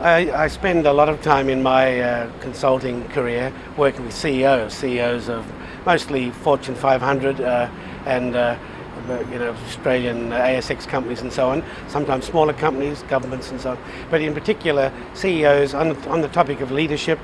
I, I, spend a lot of time in my uh, consulting career working with CEOs, CEOs of mostly Fortune 500 uh, and uh, you know, Australian ASX companies and so on, sometimes smaller companies, governments and so on, but in particular CEOs on, on the topic of leadership,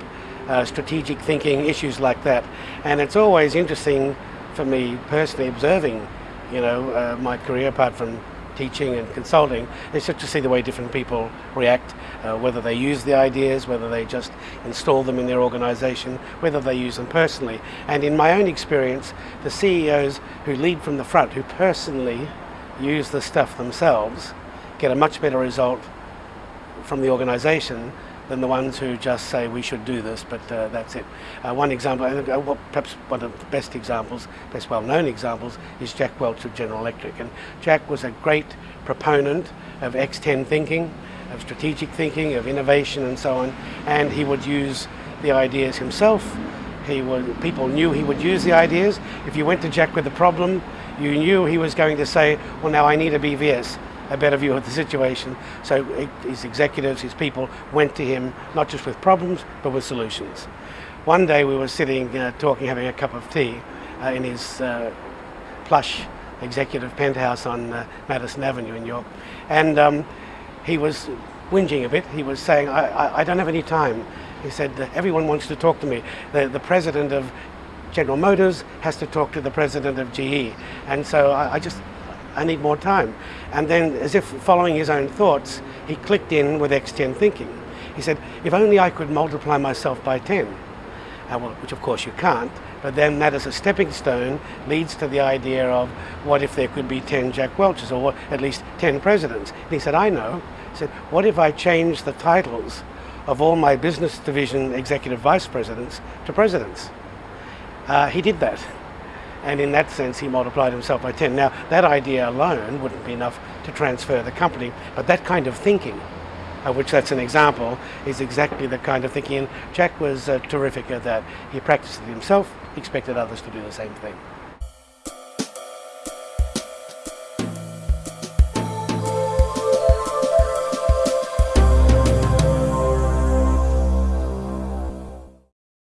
uh, strategic thinking, issues like that. And it's always interesting for me personally observing, you know, uh, my career apart from teaching and consulting, it's just to see the way different people react, uh, whether they use the ideas, whether they just install them in their organization, whether they use them personally. And in my own experience, the CEOs who lead from the front, who personally use the stuff themselves, get a much better result from the organization than the ones who just say we should do this, but uh, that's it. Uh, one example, and uh, perhaps one of the best examples, best well-known examples, is Jack Welch of General Electric. And Jack was a great proponent of X10 thinking, of strategic thinking, of innovation and so on, and he would use the ideas himself. He would, people knew he would use the ideas. If you went to Jack with a problem, you knew he was going to say, well now I need a BVS a better view of the situation. So his executives, his people went to him not just with problems but with solutions. One day we were sitting uh, talking, having a cup of tea uh, in his uh, plush executive penthouse on uh, Madison Avenue in York, and um, he was whinging a bit. He was saying, I, I, I don't have any time. He said, everyone wants to talk to me. The, the president of General Motors has to talk to the president of GE. And so I, I just I need more time. And then, as if following his own thoughts, he clicked in with X10 thinking. He said, if only I could multiply myself by 10, uh, well, which of course you can't, but then that as a stepping stone leads to the idea of what if there could be 10 Jack Welches or at least 10 presidents. And he said, I know. He said, what if I change the titles of all my business division executive vice presidents to presidents? Uh, he did that and in that sense he multiplied himself by 10. Now that idea alone wouldn't be enough to transfer the company, but that kind of thinking, of which that's an example, is exactly the kind of thinking, and Jack was uh, terrific at that. He practiced it himself, expected others to do the same thing.